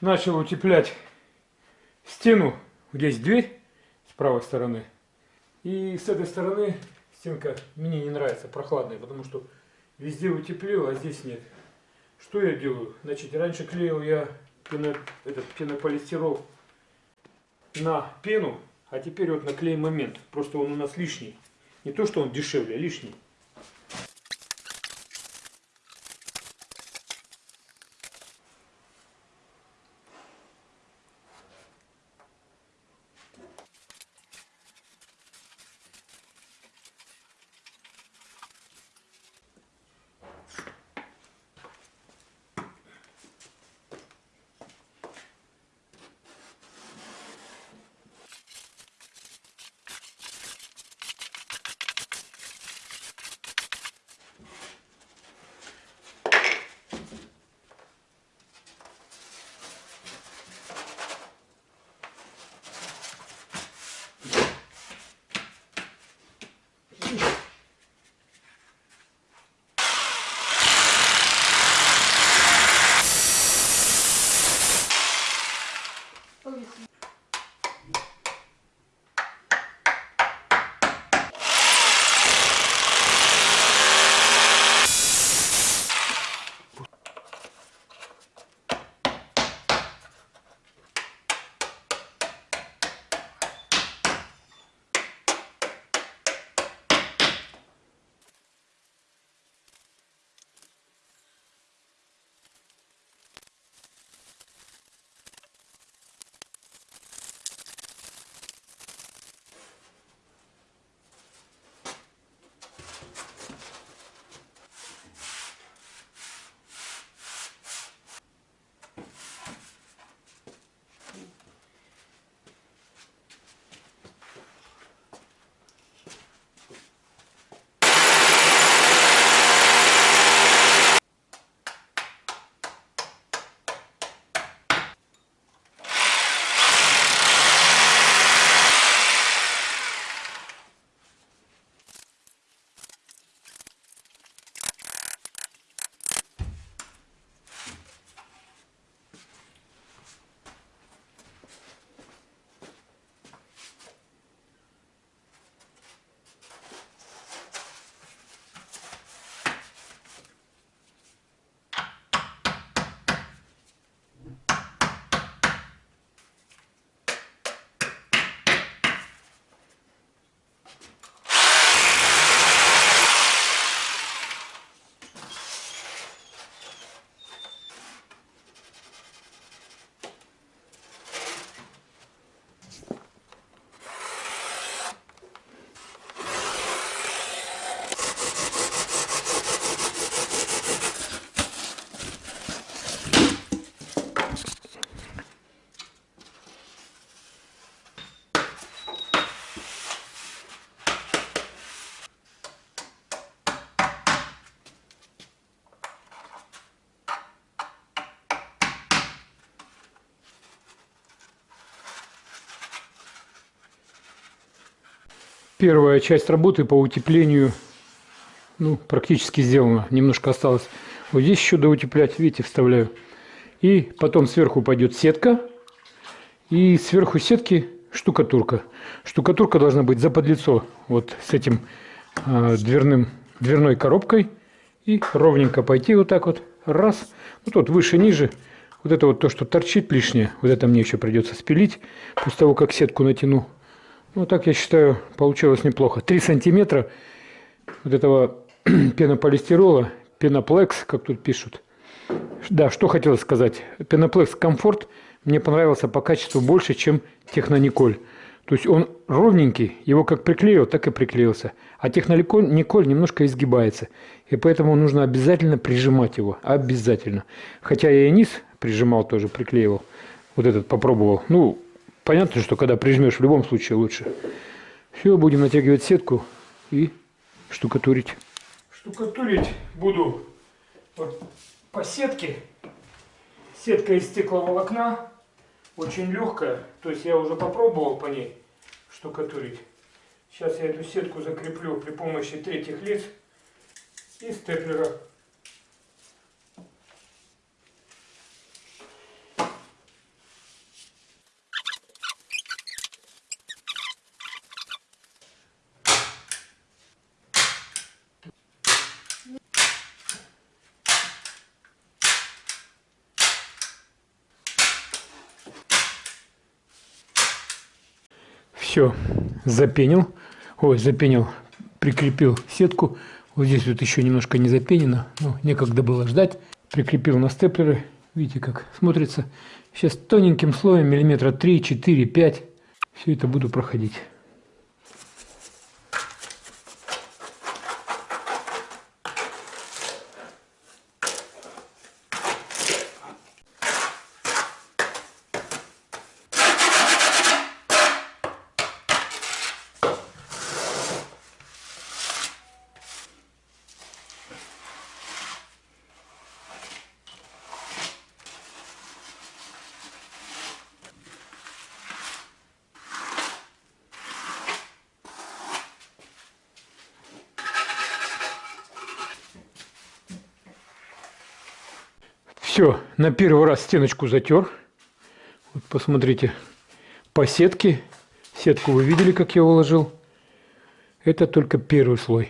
начал утеплять стену. Здесь дверь с правой стороны. И с этой стороны стенка мне не нравится, прохладная, потому что везде утеплил, а здесь нет. Что я делаю? Значит, раньше клеил я пено, этот пенополистирол на пену, а теперь вот наклеим момент. Просто он у нас лишний. Не то, что он дешевле, а лишний. Первая часть работы по утеплению ну, практически сделана. Немножко осталось. Вот здесь еще доутеплять, видите, вставляю. И потом сверху пойдет сетка. И сверху сетки штукатурка. Штукатурка должна быть заподлицо вот с этим э, дверным, дверной коробкой. И ровненько пойти вот так вот. Раз. Ну тут выше, ниже. Вот это вот то, что торчит лишнее. Вот это мне еще придется спилить. После того, как сетку натяну. Ну, так я считаю, получилось неплохо. 3 сантиметра вот этого пенополистирола, пеноплекс, как тут пишут. Да, что хотел сказать. Пеноплекс комфорт мне понравился по качеству больше, чем технониколь. То есть он ровненький, его как приклеил, так и приклеился. А технониколь немножко изгибается. И поэтому нужно обязательно прижимать его. Обязательно. Хотя я и низ прижимал тоже, приклеивал. Вот этот попробовал. Ну, Понятно, что когда прижмешь, в любом случае лучше. Все, будем натягивать сетку и штукатурить. Штукатурить буду вот по сетке. Сетка из стекловолокна, очень легкая. То есть я уже попробовал по ней штукатурить. Сейчас я эту сетку закреплю при помощи третьих лиц и степлера. Все, запенил. Ой, запенил, прикрепил сетку. Вот здесь вот еще немножко не запенено. Ну, некогда было ждать. Прикрепил на степлеры. Видите, как смотрится. Сейчас тоненьким слоем, миллиметра 3, 4, 5. Все это буду проходить. Все, на первый раз стеночку затер. Вот посмотрите, по сетке. Сетку вы видели, как я уложил. Это только первый слой.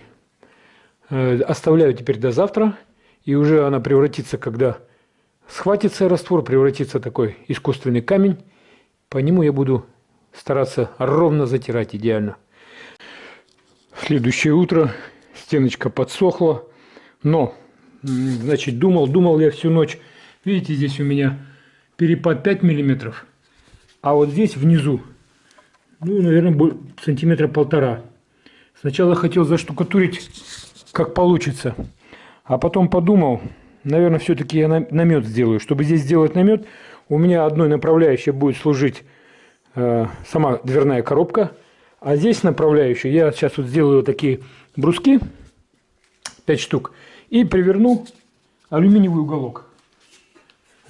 Э, оставляю теперь до завтра. И уже она превратится, когда схватится раствор, превратится такой искусственный камень. По нему я буду стараться ровно затирать идеально. Следующее утро стеночка подсохла. Но, значит, думал, думал я всю ночь Видите, здесь у меня перепад 5 миллиметров, а вот здесь внизу, ну, наверное, сантиметра полтора. Сначала хотел заштукатурить, как получится, а потом подумал, наверное, все-таки я намет сделаю. Чтобы здесь сделать намет, у меня одной направляющей будет служить э, сама дверная коробка, а здесь направляющая, я сейчас вот сделаю такие бруски, 5 штук, и приверну алюминиевый уголок.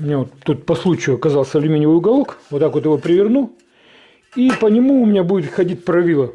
У меня вот тут по случаю оказался алюминиевый уголок. Вот так вот его приверну. И по нему у меня будет ходить правило.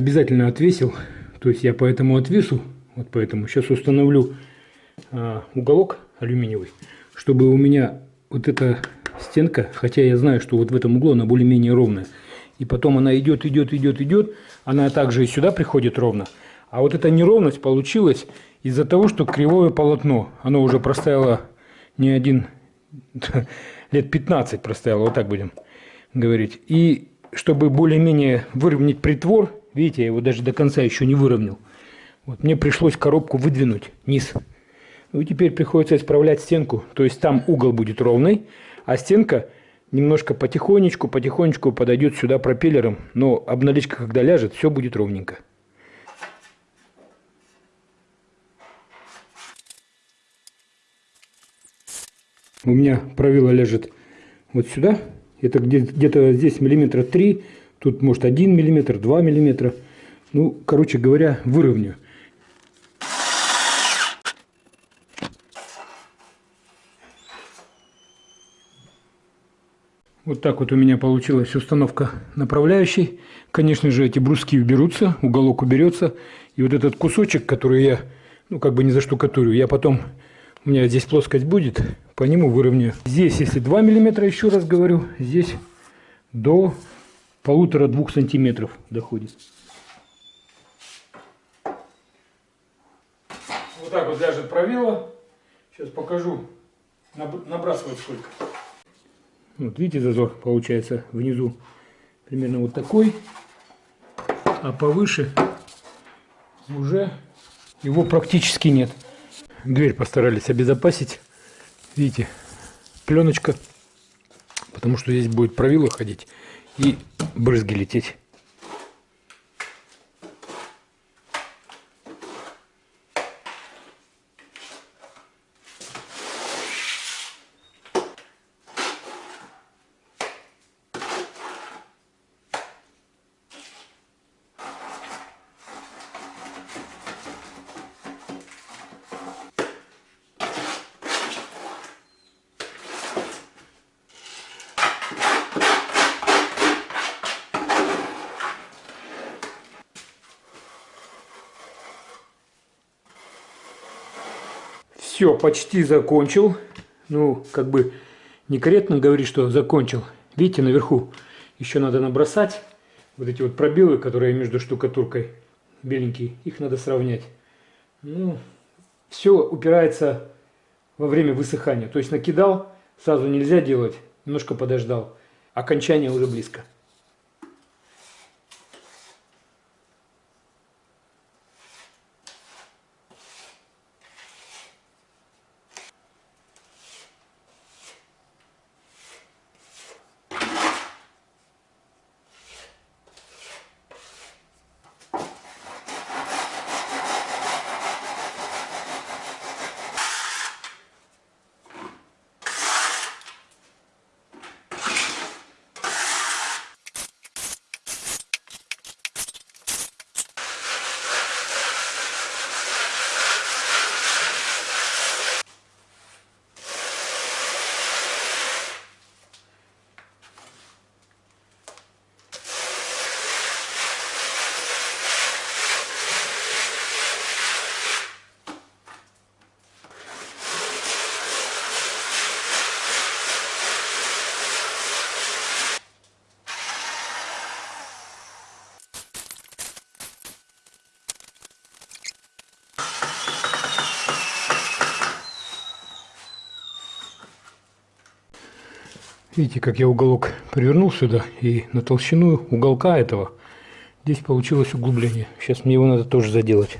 Обязательно отвесил. То есть я по этому отвесу, вот поэтому сейчас установлю а, уголок алюминиевый, чтобы у меня вот эта стенка, хотя я знаю, что вот в этом углу она более-менее ровная, и потом она идет, идет, идет, идет, она также и сюда приходит ровно. А вот эта неровность получилась из-за того, что кривое полотно, оно уже простояло не один, лет 15 простояло, вот так будем говорить. И чтобы более-менее выровнять притвор, Видите, я его даже до конца еще не выровнял. Вот, мне пришлось коробку выдвинуть низ. Ну и теперь приходится исправлять стенку. То есть там угол будет ровный, а стенка немножко потихонечку, потихонечку подойдет сюда пропеллером. Но обналичка, когда ляжет, все будет ровненько. У меня правило ляжет вот сюда. Это где-то здесь миллиметра три Тут может 1 мм, 2 мм. Ну, короче говоря, выровню. Вот так вот у меня получилась установка направляющей. Конечно же, эти бруски уберутся, уголок уберется. И вот этот кусочек, который я, ну, как бы не заштукатурю, я потом, у меня здесь плоскость будет, по нему выровняю. Здесь, если 2 мм, еще раз говорю, здесь до полутора-двух сантиметров доходит. Вот так вот ляжет правило. Сейчас покажу, набрасывать сколько. Вот видите, зазор получается внизу примерно вот такой, а повыше уже его практически нет. Дверь постарались обезопасить. Видите, пленочка потому что здесь будет правило ходить и брызги лететь. Все, почти закончил. Ну, как бы некорректно говорить, что закончил. Видите, наверху еще надо набросать. Вот эти вот пробелы, которые между штукатуркой беленькие, их надо сравнять. Ну, все упирается во время высыхания. То есть накидал, сразу нельзя делать, немножко подождал. Окончание уже близко. Видите, как я уголок привернул сюда, и на толщину уголка этого здесь получилось углубление. Сейчас мне его надо тоже заделать.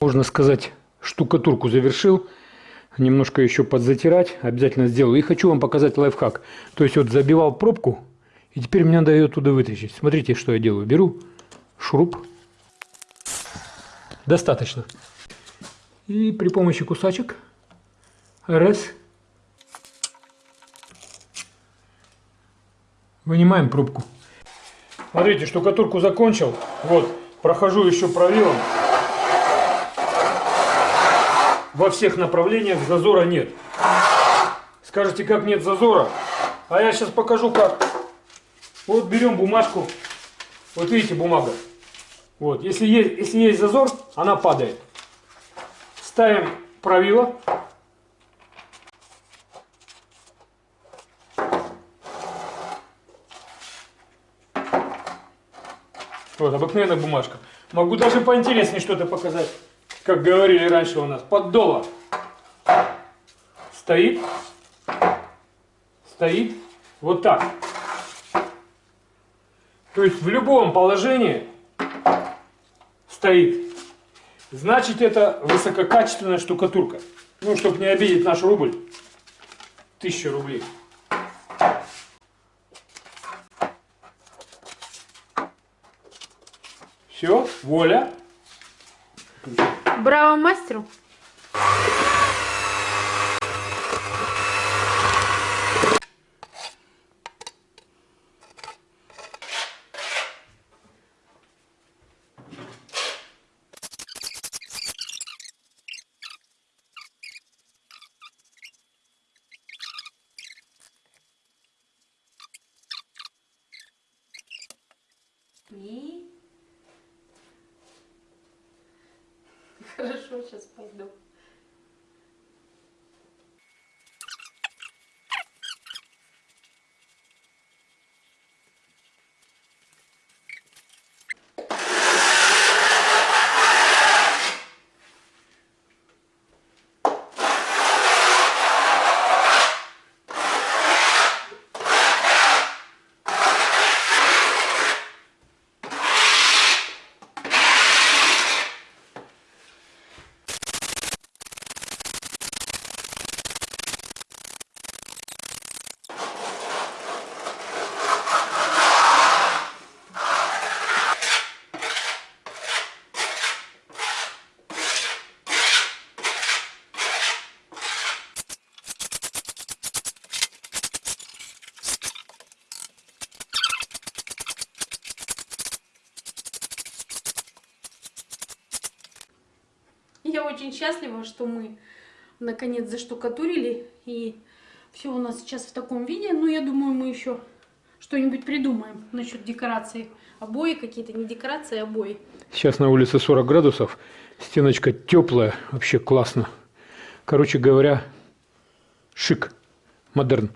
Можно сказать, штукатурку завершил немножко еще подзатирать, обязательно сделаю. И хочу вам показать лайфхак. То есть вот забивал пробку, и теперь мне надо ее оттуда вытащить. Смотрите, что я делаю. Беру шуруп. Достаточно. И при помощи кусачек раз вынимаем пробку. Смотрите, штукатурку закончил. Вот, прохожу еще правилом во всех направлениях зазора нет. Скажете, как нет зазора? А я сейчас покажу как. Вот берем бумажку. Вот видите, бумага. Вот, если есть, если есть зазор, она падает. Ставим правило. Вот, обыкновенная бумажка. Могу даже поинтереснее что-то показать как говорили раньше у нас, поддола. Стоит, стоит вот так. То есть в любом положении стоит. Значит, это высококачественная штукатурка. Ну, чтобы не обидеть наш рубль, 1000 рублей. Все, воля. Браво мастеру! И Хорошо, сейчас пойду. Очень счастлива, что мы наконец заштукатурили. И все у нас сейчас в таком виде. Ну, я думаю, мы еще что-нибудь придумаем насчет декораций. Обои какие-то, не декорации, а обои. Сейчас на улице 40 градусов. Стеночка теплая, вообще классно. Короче говоря, шик, модерн.